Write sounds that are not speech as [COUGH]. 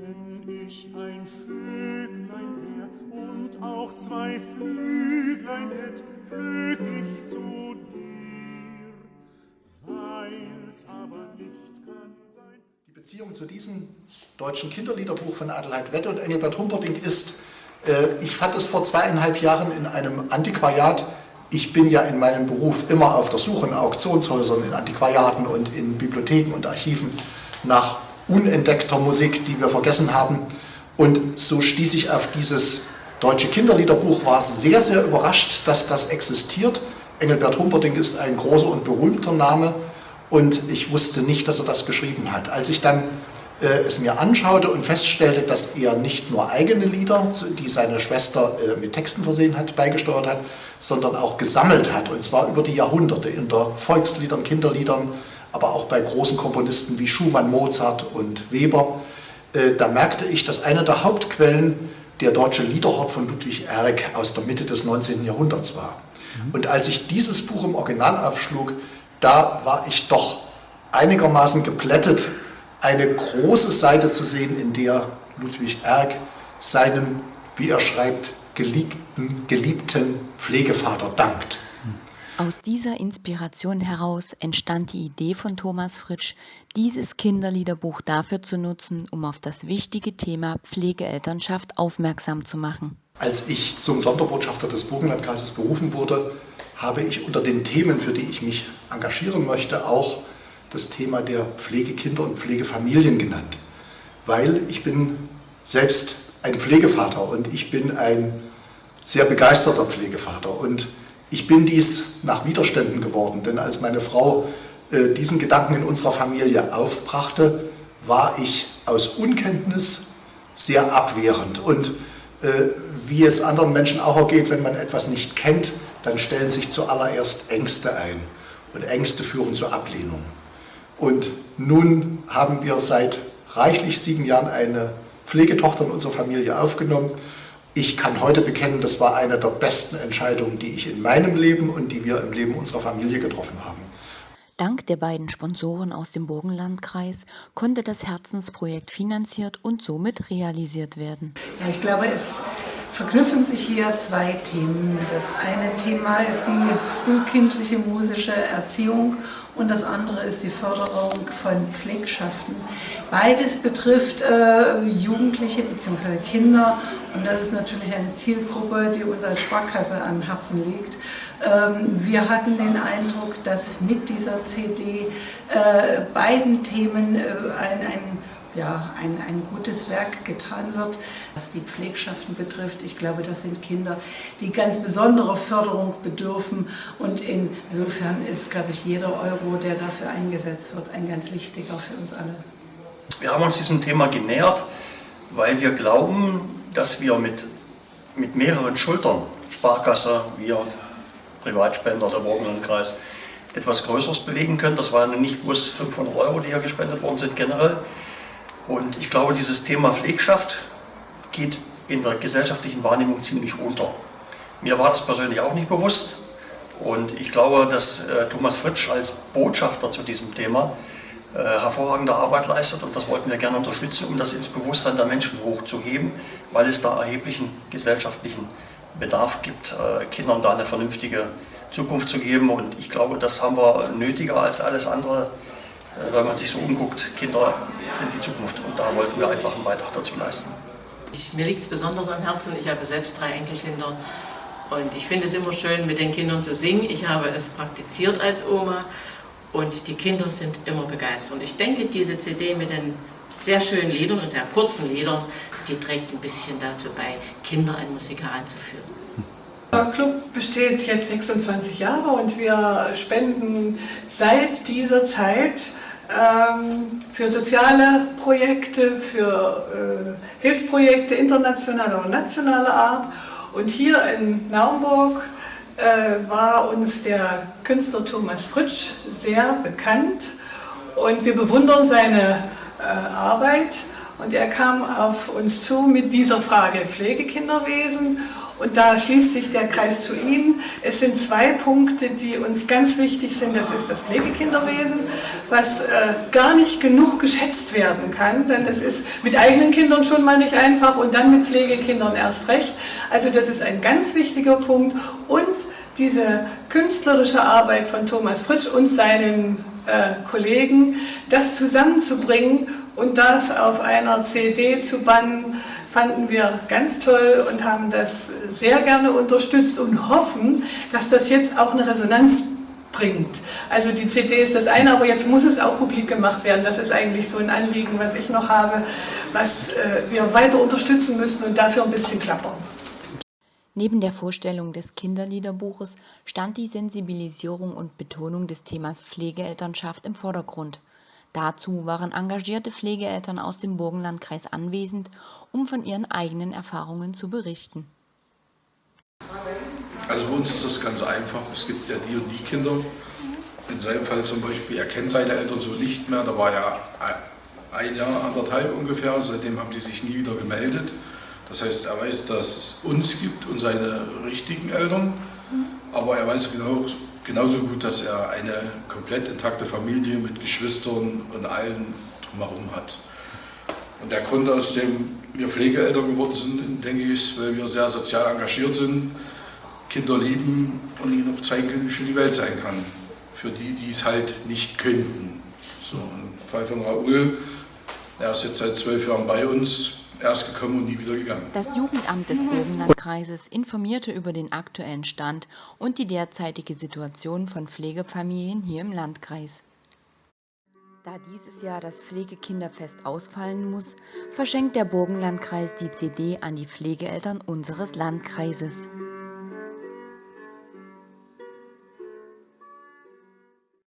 Wenn ich ein Vöglein wär und auch zwei Flüglein hätt, flög ich zu dir, weil's aber nicht kann sein. Die Beziehung zu diesem deutschen Kinderliederbuch von Adelheid Wette und Engelbert Humperdinck ist, äh, ich fand es vor zweieinhalb Jahren in einem Antiquariat ich bin ja in meinem Beruf immer auf der Suche in Auktionshäusern, in Antiquariaten und in Bibliotheken und Archiven nach unentdeckter Musik, die wir vergessen haben. Und so stieß ich auf dieses deutsche Kinderliederbuch, war sehr, sehr überrascht, dass das existiert. Engelbert Humperdinck ist ein großer und berühmter Name und ich wusste nicht, dass er das geschrieben hat. Als ich dann äh, es mir anschaute und feststellte, dass er nicht nur eigene Lieder, die seine Schwester äh, mit Texten versehen hat, beigesteuert hat, sondern auch gesammelt hat, und zwar über die Jahrhunderte in der Volksliedern, Kinderliedern, aber auch bei großen Komponisten wie Schumann, Mozart und Weber. Äh, da merkte ich, dass eine der Hauptquellen der deutsche Liederhort von Ludwig Erck aus der Mitte des 19. Jahrhunderts war. Mhm. Und als ich dieses Buch im Original aufschlug, da war ich doch einigermaßen geplättet eine große Seite zu sehen, in der Ludwig Erck seinem, wie er schreibt, geliebten, geliebten Pflegevater dankt. Aus dieser Inspiration heraus entstand die Idee von Thomas Fritsch, dieses Kinderliederbuch dafür zu nutzen, um auf das wichtige Thema Pflegeelternschaft aufmerksam zu machen. Als ich zum Sonderbotschafter des Burgenlandkreises berufen wurde, habe ich unter den Themen, für die ich mich engagieren möchte, auch das Thema der Pflegekinder und Pflegefamilien genannt, weil ich bin selbst ein Pflegevater und ich bin ein sehr begeisterter Pflegevater und ich bin dies nach Widerständen geworden, denn als meine Frau äh, diesen Gedanken in unserer Familie aufbrachte, war ich aus Unkenntnis sehr abwehrend und äh, wie es anderen Menschen auch ergeht, wenn man etwas nicht kennt, dann stellen sich zuallererst Ängste ein und Ängste führen zur Ablehnung. Und nun haben wir seit reichlich sieben Jahren eine Pflegetochter in unserer Familie aufgenommen. Ich kann heute bekennen, das war eine der besten Entscheidungen, die ich in meinem Leben und die wir im Leben unserer Familie getroffen haben. Dank der beiden Sponsoren aus dem Burgenlandkreis konnte das Herzensprojekt finanziert und somit realisiert werden. Ja, ich glaube, es verknüpfen sich hier zwei Themen. Das eine Thema ist die frühkindliche musische Erziehung und das andere ist die Förderung von Pflegschaften. Beides betrifft äh, Jugendliche bzw. Kinder und das ist natürlich eine Zielgruppe, die uns als Sparkasse am Herzen liegt. Ähm, wir hatten den Eindruck, dass mit dieser CD äh, beiden Themen äh, ein, ein ja, ein, ein gutes Werk getan wird. Was die Pflegschaften betrifft, ich glaube, das sind Kinder, die ganz besonderer Förderung bedürfen und insofern ist, glaube ich, jeder Euro, der dafür eingesetzt wird, ein ganz wichtiger für uns alle. Wir haben uns diesem Thema genähert, weil wir glauben, dass wir mit, mit mehreren Schultern, Sparkasse, wir, Privatspender, der Burgenlandkreis, etwas Größeres bewegen können. Das waren nicht bloß 500 Euro, die hier gespendet worden sind generell, und ich glaube, dieses Thema Pflegschaft geht in der gesellschaftlichen Wahrnehmung ziemlich unter. Mir war das persönlich auch nicht bewusst. Und ich glaube, dass äh, Thomas Fritsch als Botschafter zu diesem Thema äh, hervorragende Arbeit leistet und das wollten wir gerne unterstützen, um das ins Bewusstsein der Menschen hochzuheben, weil es da erheblichen gesellschaftlichen Bedarf gibt, äh, Kindern da eine vernünftige Zukunft zu geben. Und ich glaube, das haben wir nötiger als alles andere, wenn man sich so umguckt. Kinder sind die Zukunft und da wollten wir einfach einen Beitrag dazu leisten. Ich, mir liegt es besonders am Herzen, ich habe selbst drei Enkelkinder und ich finde es immer schön, mit den Kindern zu singen. Ich habe es praktiziert als Oma und die Kinder sind immer begeistert. Und ich denke, diese CD mit den sehr schönen Liedern und sehr kurzen Liedern, die trägt ein bisschen dazu bei, Kinder an Musik heranzuführen. [LAUGHS] Der Club besteht jetzt 26 Jahre und wir spenden seit dieser Zeit ähm, für soziale Projekte, für äh, Hilfsprojekte internationaler und nationaler Art. Und hier in Naumburg äh, war uns der Künstler Thomas Fritsch sehr bekannt und wir bewundern seine äh, Arbeit. Und er kam auf uns zu mit dieser Frage Pflegekinderwesen Und da schließt sich der Kreis zu Ihnen. Es sind zwei Punkte, die uns ganz wichtig sind. Das ist das Pflegekinderwesen, was äh, gar nicht genug geschätzt werden kann, denn es ist mit eigenen Kindern schon mal nicht einfach und dann mit Pflegekindern erst recht. Also das ist ein ganz wichtiger Punkt. Und diese künstlerische Arbeit von Thomas Fritsch und seinen äh, Kollegen, das zusammenzubringen und das auf einer CD zu bannen, fanden wir ganz toll und haben das sehr gerne unterstützt und hoffen, dass das jetzt auch eine Resonanz bringt. Also die CD ist das eine, aber jetzt muss es auch publik gemacht werden. Das ist eigentlich so ein Anliegen, was ich noch habe, was äh, wir weiter unterstützen müssen und dafür ein bisschen klappern. Neben der Vorstellung des Kinderliederbuches stand die Sensibilisierung und Betonung des Themas Pflegeelternschaft im Vordergrund. Dazu waren engagierte Pflegeeltern aus dem Burgenlandkreis anwesend, um von ihren eigenen Erfahrungen zu berichten. Also bei uns ist das ganz einfach. Es gibt ja die und die Kinder. In seinem Fall zum Beispiel, er kennt seine Eltern so nicht mehr. Da war er ein Jahr, anderthalb ungefähr. Seitdem haben die sich nie wieder gemeldet. Das heißt, er weiß, dass es uns gibt und seine richtigen Eltern. Aber er weiß genau, genauso gut, dass er eine komplett intakte Familie mit Geschwistern und allen drumherum hat. Und der Grund, aus dem wir Pflegeeltern geworden sind, denke ich, ist, weil wir sehr sozial engagiert sind, Kinder lieben und ihnen auch zeigen können, wie schön die Welt sein kann. Für die, die es halt nicht könnten. So, im Fall von Raoul, er ist jetzt seit zwölf Jahren bei uns, er ist gekommen und nie wieder gegangen. Das Jugendamt des Burgenlandkreises informierte über den aktuellen Stand und die derzeitige Situation von Pflegefamilien hier im Landkreis. Da dieses Jahr das Pflegekinderfest ausfallen muss, verschenkt der Burgenlandkreis die CD an die Pflegeeltern unseres Landkreises.